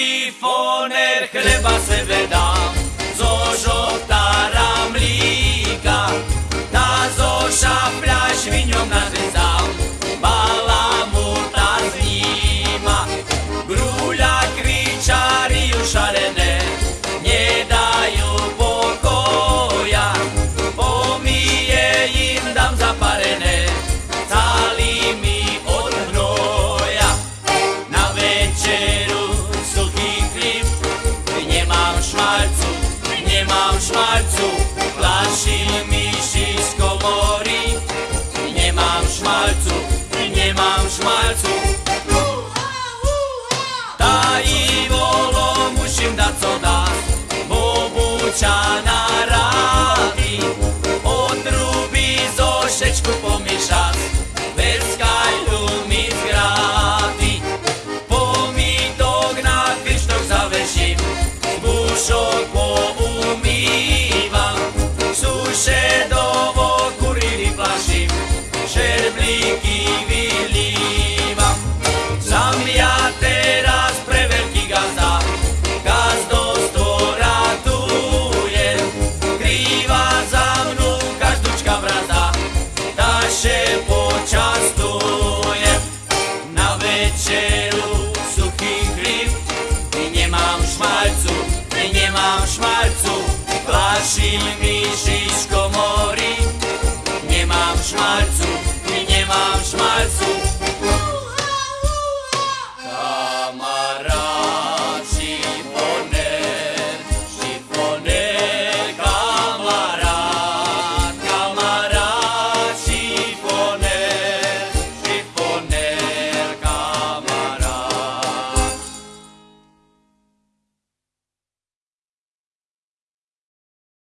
Šifoner chleba sebe dám, zo žotára mlíka, tá zo nemám šmalcu, nemám šmalcu, plašil myši z komory, nemám šmalcu, nemám šmalcu. Tá i volo musím dať co dá, bobuča na show. Nemám mi šiško mori,